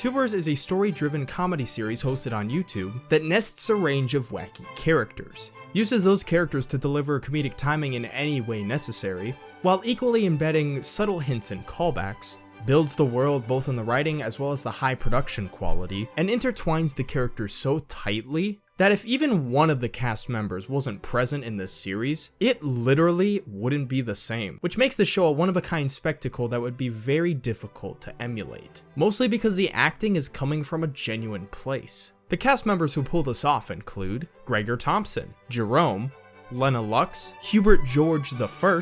Tubers is a story-driven comedy series hosted on YouTube that nests a range of wacky characters, uses those characters to deliver comedic timing in any way necessary, while equally embedding subtle hints and callbacks, builds the world both in the writing as well as the high production quality, and intertwines the characters so tightly that if even one of the cast members wasn't present in this series, it literally wouldn't be the same, which makes the show a one-of-a-kind spectacle that would be very difficult to emulate, mostly because the acting is coming from a genuine place. The cast members who pull this off include Gregor Thompson, Jerome, Lena Lux, Hubert George I,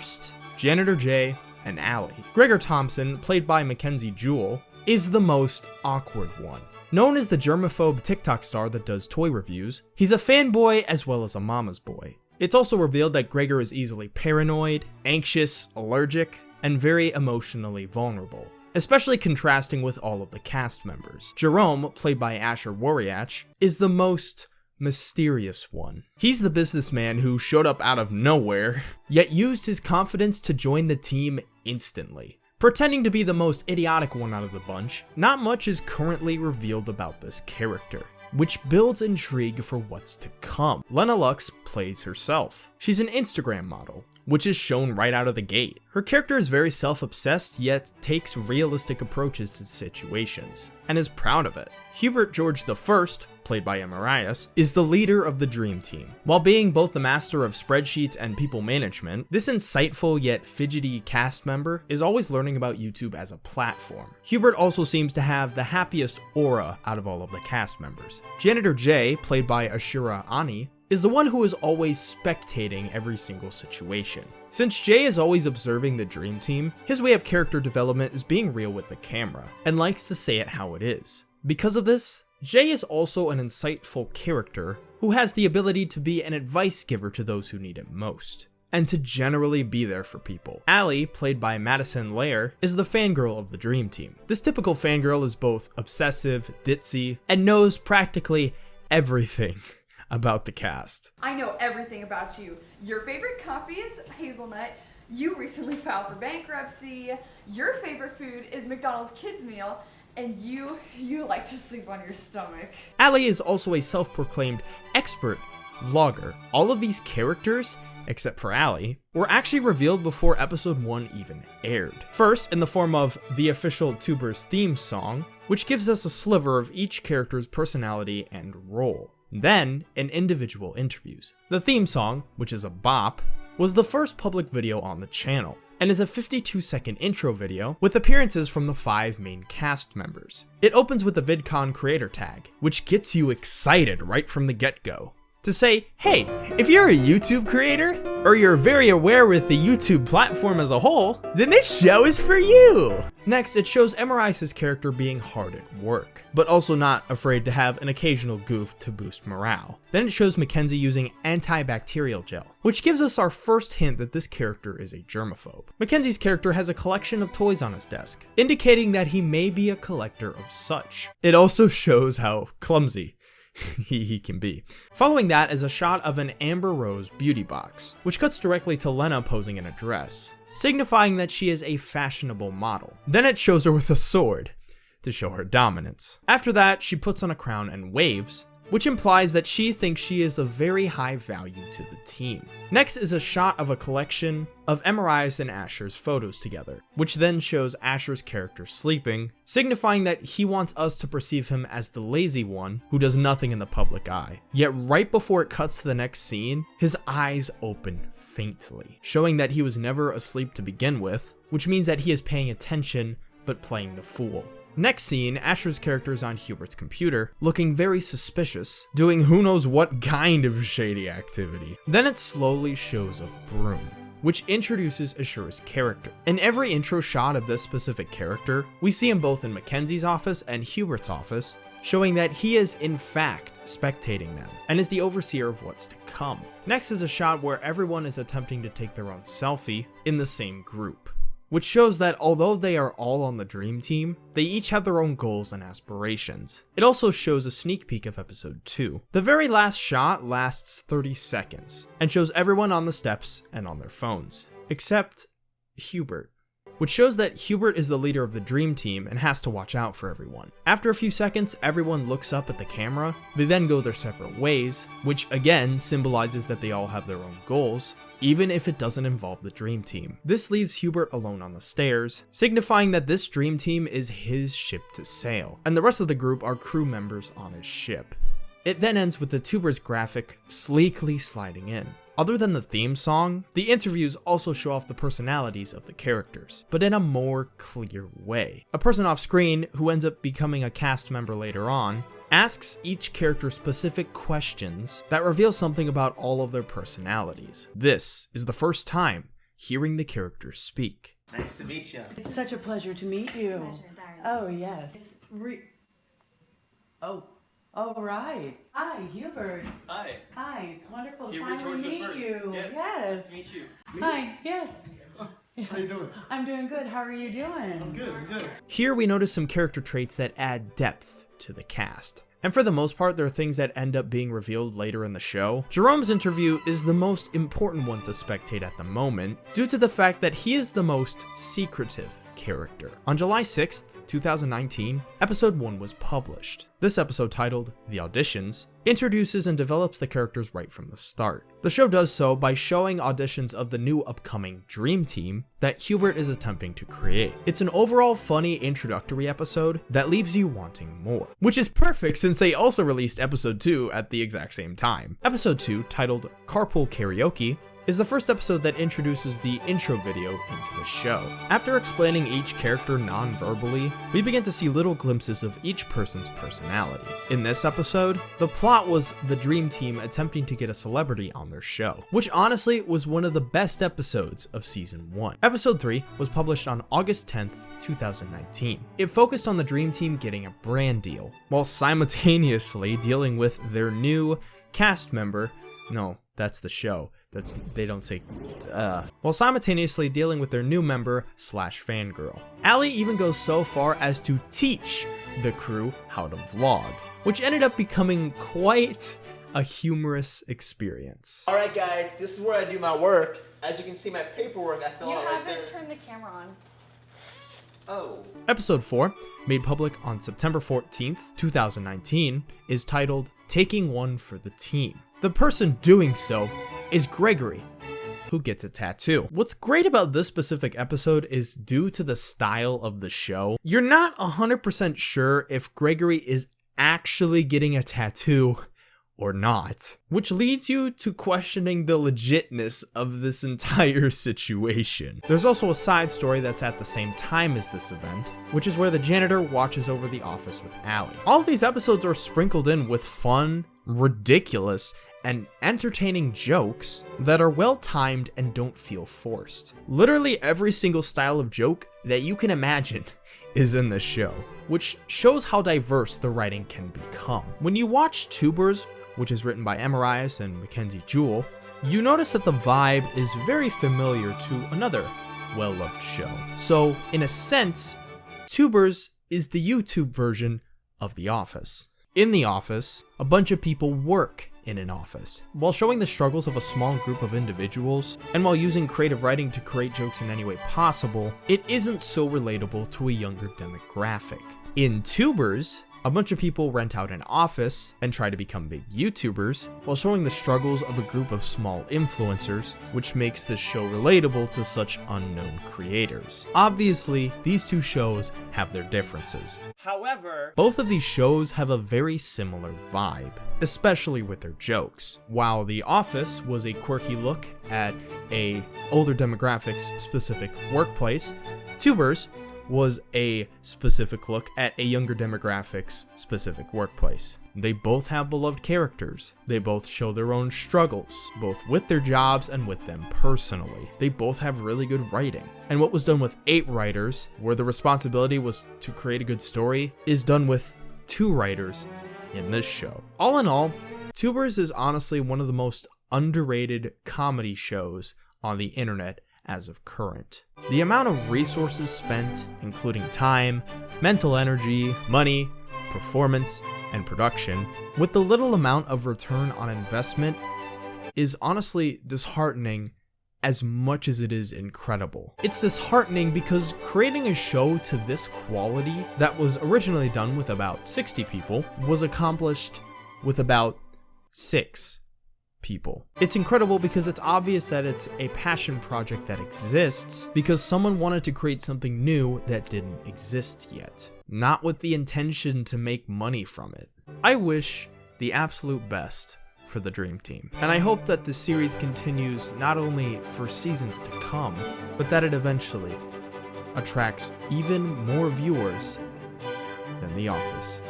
Janitor J, and Allie. Gregor Thompson, played by Mackenzie Jewell, is the most awkward one. Known as the germaphobe TikTok star that does toy reviews, he's a fanboy as well as a mama's boy. It's also revealed that Gregor is easily paranoid, anxious, allergic, and very emotionally vulnerable, especially contrasting with all of the cast members. Jerome, played by Asher Woriach, is the most mysterious one. He's the businessman who showed up out of nowhere, yet used his confidence to join the team instantly. Pretending to be the most idiotic one out of the bunch, not much is currently revealed about this character which builds intrigue for what's to come. Lena Lux plays herself. She's an Instagram model, which is shown right out of the gate. Her character is very self-obsessed, yet takes realistic approaches to situations, and is proud of it. Hubert George I, played by Amarias, is the leader of the Dream Team. While being both the master of spreadsheets and people management, this insightful yet fidgety cast member is always learning about YouTube as a platform. Hubert also seems to have the happiest aura out of all of the cast members. Janitor J, played by Ashura Ani, is the one who is always spectating every single situation. Since Jay is always observing the dream team, his way of character development is being real with the camera, and likes to say it how it is. Because of this, Jay is also an insightful character who has the ability to be an advice giver to those who need it most and to generally be there for people. Allie, played by Madison Lair, is the fangirl of the Dream Team. This typical fangirl is both obsessive, ditzy, and knows practically everything about the cast. I know everything about you. Your favorite coffee is hazelnut. You recently filed for bankruptcy. Your favorite food is McDonald's kids meal. And you, you like to sleep on your stomach. Allie is also a self-proclaimed expert vlogger. All of these characters, except for Allie, were actually revealed before episode 1 even aired. First, in the form of the official Tubers theme song, which gives us a sliver of each character's personality and role. Then, in individual interviews. The theme song, which is a bop, was the first public video on the channel, and is a 52 second intro video with appearances from the five main cast members. It opens with the VidCon creator tag, which gets you excited right from the get-go to say, hey, if you're a YouTube creator, or you're very aware with the YouTube platform as a whole, then this show is for you! Next, it shows Emirice's character being hard at work, but also not afraid to have an occasional goof to boost morale. Then it shows Mackenzie using antibacterial gel, which gives us our first hint that this character is a germaphobe. Mackenzie's character has a collection of toys on his desk, indicating that he may be a collector of such. It also shows how clumsy he, he can be. Following that is a shot of an Amber Rose beauty box, which cuts directly to Lena posing in a dress, signifying that she is a fashionable model. Then it shows her with a sword, to show her dominance. After that, she puts on a crown and waves, which implies that she thinks she is of very high value to the team. Next is a shot of a collection of Emirias and Asher's photos together, which then shows Asher's character sleeping, signifying that he wants us to perceive him as the lazy one who does nothing in the public eye. Yet right before it cuts to the next scene, his eyes open faintly, showing that he was never asleep to begin with, which means that he is paying attention but playing the fool. Next scene, Asher's character is on Hubert's computer, looking very suspicious, doing who knows what kind of shady activity. Then it slowly shows a broom which introduces Ashura's character. In every intro shot of this specific character, we see him both in Mackenzie's office and Hubert's office, showing that he is in fact spectating them, and is the overseer of what's to come. Next is a shot where everyone is attempting to take their own selfie in the same group which shows that although they are all on the dream team, they each have their own goals and aspirations. It also shows a sneak peek of episode 2. The very last shot lasts 30 seconds, and shows everyone on the steps and on their phones, except Hubert. which shows that Hubert is the leader of the dream team and has to watch out for everyone. After a few seconds, everyone looks up at the camera. They then go their separate ways, which again symbolizes that they all have their own goals, even if it doesn't involve the dream team. This leaves Hubert alone on the stairs, signifying that this dream team is his ship to sail, and the rest of the group are crew members on his ship. It then ends with the tubers graphic sleekly sliding in. Other than the theme song, the interviews also show off the personalities of the characters, but in a more clear way. A person off screen, who ends up becoming a cast member later on, asks each character specific questions that reveal something about all of their personalities. This is the first time hearing the characters speak. Nice to meet you. It's such a pleasure to meet you. Oh, yes. It's re- oh, all right. Hi, Hubert. Hi. Hi, it's wonderful to finally meet you. Yes. Yes. Meet you. Hi, yes. How you doing? I'm doing good. How are you doing? I'm good, I'm good. Here we notice some character traits that add depth to the cast. And for the most part, there are things that end up being revealed later in the show. Jerome's interview is the most important one to spectate at the moment, due to the fact that he is the most secretive character. On July 6th, 2019, episode 1 was published. This episode, titled The Auditions, introduces and develops the characters right from the start. The show does so by showing auditions of the new upcoming Dream Team that Hubert is attempting to create. It's an overall funny introductory episode that leaves you wanting more, which is perfect since they also released episode 2 at the exact same time. Episode 2, titled Carpool Karaoke, is the first episode that introduces the intro video into the show. After explaining each character non-verbally, we begin to see little glimpses of each person's personality. In this episode, the plot was the dream team attempting to get a celebrity on their show, which honestly was one of the best episodes of season 1. Episode 3 was published on August 10th, 2019. It focused on the dream team getting a brand deal, while simultaneously dealing with their new cast member, no, that's the show. That's they don't say uh while simultaneously dealing with their new member slash fangirl. Allie even goes so far as to teach the crew how to vlog, which ended up becoming quite a humorous experience. All right, guys, this is where I do my work. As you can see, my paperwork I fill You out right haven't turned the camera on. oh. Episode 4, made public on September 14th, 2019, is titled Taking One for the Team. The person doing so is Gregory, who gets a tattoo. What's great about this specific episode is due to the style of the show, you're not 100% sure if Gregory is actually getting a tattoo or not, which leads you to questioning the legitness of this entire situation. There's also a side story that's at the same time as this event, which is where the janitor watches over the office with Allie. All of these episodes are sprinkled in with fun, ridiculous, and entertaining jokes that are well timed and don't feel forced. Literally every single style of joke that you can imagine is in this show, which shows how diverse the writing can become. When you watch Tubers, which is written by Emirias and Mackenzie Jewell, you notice that the vibe is very familiar to another well loved show. So, in a sense, Tubers is the YouTube version of The Office. In The Office, a bunch of people work in an office, while showing the struggles of a small group of individuals, and while using creative writing to create jokes in any way possible, it isn't so relatable to a younger demographic. In Tubers, a bunch of people rent out an office and try to become big YouTubers, while showing the struggles of a group of small influencers, which makes this show relatable to such unknown creators. Obviously, these two shows have their differences. However, Both of these shows have a very similar vibe, especially with their jokes. While The Office was a quirky look at a older demographics specific workplace, Tubers was a specific look at a younger demographics specific workplace. They both have beloved characters. They both show their own struggles, both with their jobs and with them personally. They both have really good writing. And what was done with eight writers, where the responsibility was to create a good story, is done with two writers in this show. All in all, Tubers is honestly one of the most underrated comedy shows on the internet as of current. The amount of resources spent, including time, mental energy, money, performance, and production, with the little amount of return on investment, is honestly disheartening as much as it is incredible. It's disheartening because creating a show to this quality that was originally done with about 60 people was accomplished with about 6 people. It's incredible because it's obvious that it's a passion project that exists because someone wanted to create something new that didn't exist yet, not with the intention to make money from it. I wish the absolute best for the Dream Team, and I hope that the series continues not only for seasons to come, but that it eventually attracts even more viewers than The Office.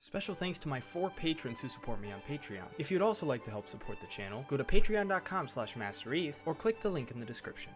Special thanks to my four patrons who support me on Patreon. If you'd also like to help support the channel, go to patreon.com slash mastereth or click the link in the description.